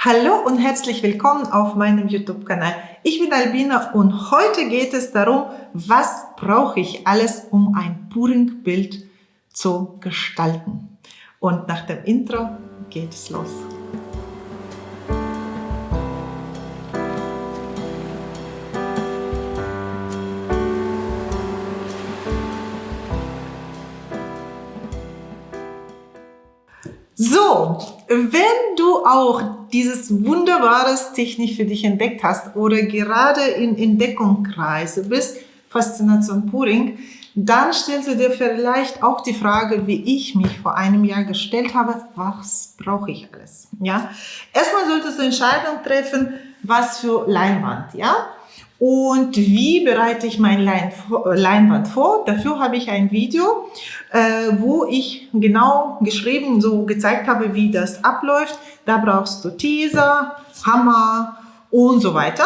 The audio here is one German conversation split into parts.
Hallo und herzlich willkommen auf meinem YouTube-Kanal. Ich bin Albina und heute geht es darum, was brauche ich alles, um ein Puring-Bild zu gestalten. Und nach dem Intro geht es los. So, wenn du auch dieses wunderbares Technik für dich entdeckt hast oder gerade in Entdeckungskreise bist, Faszination Puring, dann stellst du dir vielleicht auch die Frage, wie ich mich vor einem Jahr gestellt habe, was brauche ich alles? Ja, erstmal solltest du Entscheidung treffen, was für Leinwand, ja? Und wie bereite ich mein Leinwand vor? Dafür habe ich ein Video, äh, wo ich genau geschrieben, so gezeigt habe, wie das abläuft. Da brauchst du Teaser, Hammer und so weiter.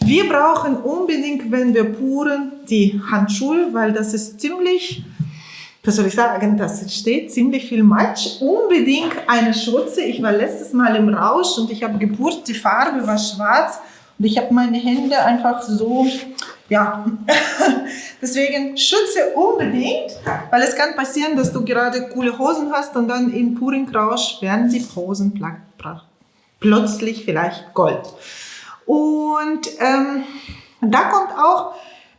Wir brauchen unbedingt, wenn wir puren, die Handschuhe, weil das ist ziemlich, was soll ich sagen, das steht ziemlich viel Matsch. Unbedingt eine Schürze. Ich war letztes Mal im Rausch und ich habe gepurt, die Farbe war schwarz und ich habe meine Hände einfach so, ja, deswegen schütze unbedingt, weil es kann passieren, dass du gerade coole Hosen hast und dann in puren Rausch werden die Hosen plötzlich vielleicht Gold. Und ähm, da kommt auch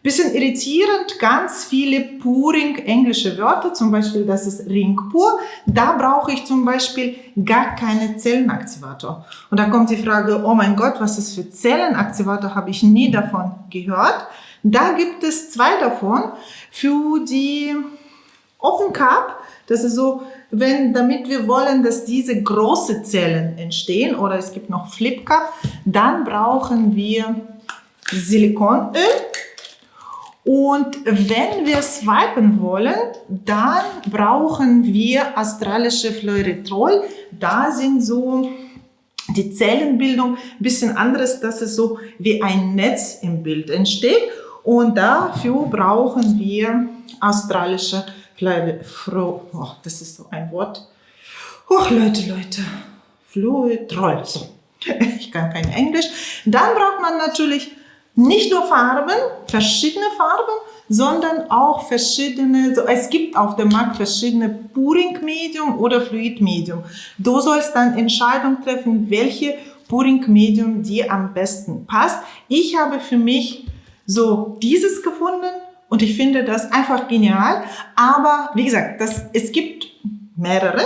Bisschen irritierend, ganz viele puring englische Wörter, zum Beispiel das ist Ring pur. Da brauche ich zum Beispiel gar keine Zellenaktivator. Und da kommt die Frage, oh mein Gott, was ist für Zellenaktivator, habe ich nie davon gehört. Da gibt es zwei davon für die Open Cup. Das ist so, wenn, damit wir wollen, dass diese große Zellen entstehen oder es gibt noch Flip Cup, dann brauchen wir Silikonöl und wenn wir swipen wollen, dann brauchen wir astralische Fluoretrol. Da sind so die Zellenbildung ein bisschen anderes, dass es so wie ein Netz im Bild entsteht. Und dafür brauchen wir astralische Fluoretrol. Oh, das ist so ein Wort. Oh, Leute, Leute. Fluoretrol. So. Ich kann kein Englisch. Dann braucht man natürlich nicht nur Farben, verschiedene Farben, sondern auch verschiedene, so es gibt auf dem Markt verschiedene Puring-Medium oder Fluid-Medium. Du sollst dann Entscheidung treffen, welche Puring-Medium dir am besten passt. Ich habe für mich so dieses gefunden und ich finde das einfach genial. Aber wie gesagt, das, es gibt mehrere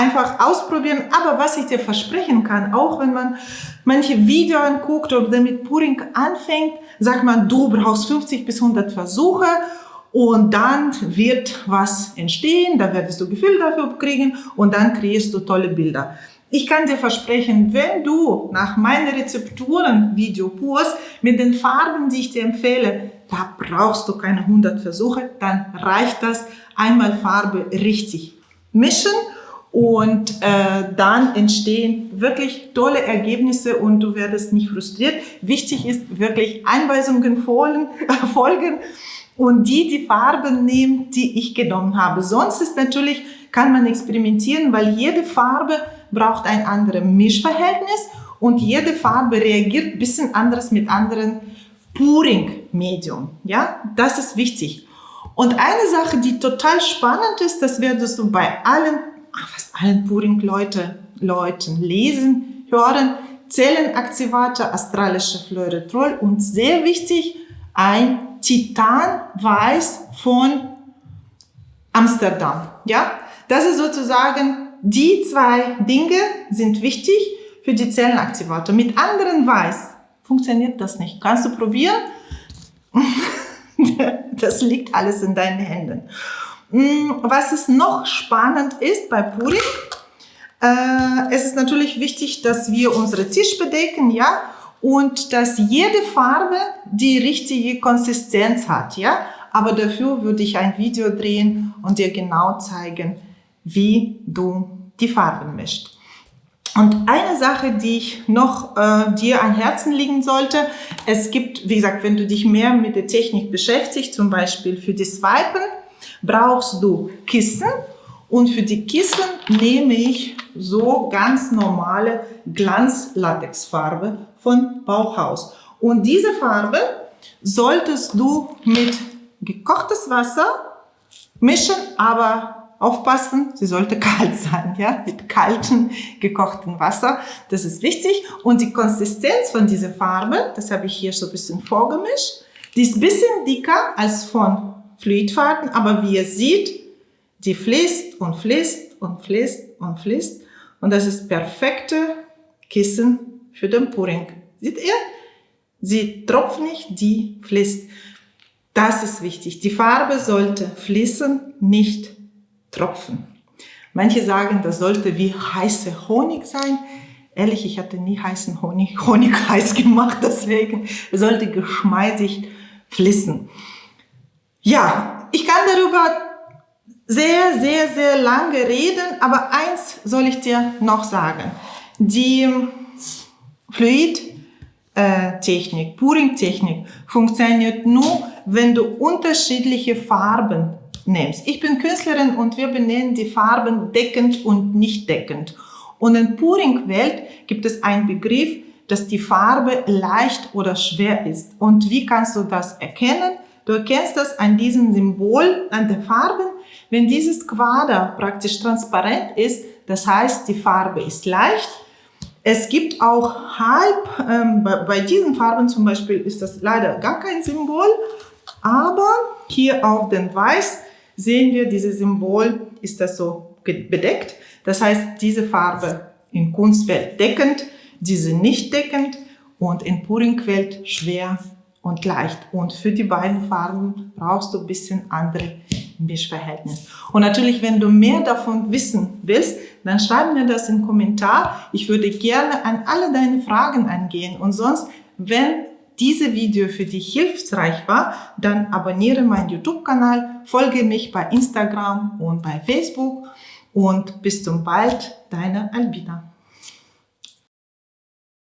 einfach ausprobieren. Aber was ich dir versprechen kann, auch wenn man manche Videos anguckt oder mit Puring anfängt, sagt man, du brauchst 50 bis 100 Versuche und dann wird was entstehen, da wirst du Gefühl dafür kriegen und dann kriegst du tolle Bilder. Ich kann dir versprechen, wenn du nach meinen Rezepturen Video purst mit den Farben, die ich dir empfehle, da brauchst du keine 100 Versuche, dann reicht das einmal Farbe richtig mischen und äh, dann entstehen wirklich tolle Ergebnisse und du werdest nicht frustriert. Wichtig ist wirklich Einweisungen folgen, folgen und die die Farben nehmen, die ich genommen habe. Sonst ist natürlich, kann man experimentieren, weil jede Farbe braucht ein anderes Mischverhältnis und jede Farbe reagiert ein bisschen anders mit anderen Puring-Medium. Ja, das ist wichtig. Und eine Sache, die total spannend ist, das werdest du bei allen fast allen Puring-Leuten Leuten lesen, hören, Zellenaktivator, astralische Fluoretrol und sehr wichtig, ein Titanweiß von Amsterdam. Ja, das ist sozusagen, die zwei Dinge sind wichtig für die Zellenaktivator. Mit anderen Weiß funktioniert das nicht. Kannst du probieren? das liegt alles in deinen Händen. Mm, was es noch spannend ist bei Puring, äh, es ist natürlich wichtig, dass wir unsere Tisch bedecken, ja, und dass jede Farbe die richtige Konsistenz hat, ja. Aber dafür würde ich ein Video drehen und dir genau zeigen, wie du die Farben mischt. Und eine Sache, die ich noch äh, dir an Herzen liegen sollte, es gibt, wie gesagt, wenn du dich mehr mit der Technik beschäftigst, zum Beispiel für die Swipen, brauchst du Kissen Und für die Kissen nehme ich so ganz normale Glanzlatexfarbe von Bauhaus. Und diese Farbe solltest du mit gekochtes Wasser mischen, aber aufpassen, sie sollte kalt sein, ja, mit kaltem gekochtem Wasser. Das ist wichtig. Und die Konsistenz von dieser Farbe, das habe ich hier so ein bisschen vorgemischt, die ist ein bisschen dicker als von Fluidfarben, aber wie ihr seht, die fließt und fließt und fließt und fließt. Und das ist perfekte Kissen für den Puring. Seht ihr? Sie tropft nicht, die fließt. Das ist wichtig. Die Farbe sollte fließen, nicht tropfen. Manche sagen, das sollte wie heiße Honig sein. Ehrlich, ich hatte nie heißen Honig, Honig heiß gemacht, deswegen sollte geschmeidig fließen. Ja, ich kann darüber sehr, sehr, sehr lange reden, aber eins soll ich dir noch sagen. Die Fluid-Technik, Puring-Technik funktioniert nur, wenn du unterschiedliche Farben nimmst. Ich bin Künstlerin und wir benennen die Farben deckend und nicht deckend. Und in Puring-Welt gibt es einen Begriff, dass die Farbe leicht oder schwer ist. Und wie kannst du das erkennen? Du erkennst das an diesem Symbol, an der Farben. Wenn dieses Quader praktisch transparent ist, das heißt, die Farbe ist leicht. Es gibt auch halb, ähm, bei diesen Farben zum Beispiel ist das leider gar kein Symbol, aber hier auf dem Weiß sehen wir, dieses Symbol ist das so bedeckt. Das heißt, diese Farbe in Kunstwelt deckend, diese nicht deckend und in Puringwelt schwer und leicht. Und für die beiden Farben brauchst du ein bisschen andere Mischverhältnis. Und natürlich, wenn du mehr davon wissen willst, dann schreib mir das im Kommentar. Ich würde gerne an alle deine Fragen angehen. Und sonst, wenn diese Video für dich hilfreich war, dann abonniere meinen YouTube-Kanal, folge mich bei Instagram und bei Facebook und bis zum bald, deine Albina.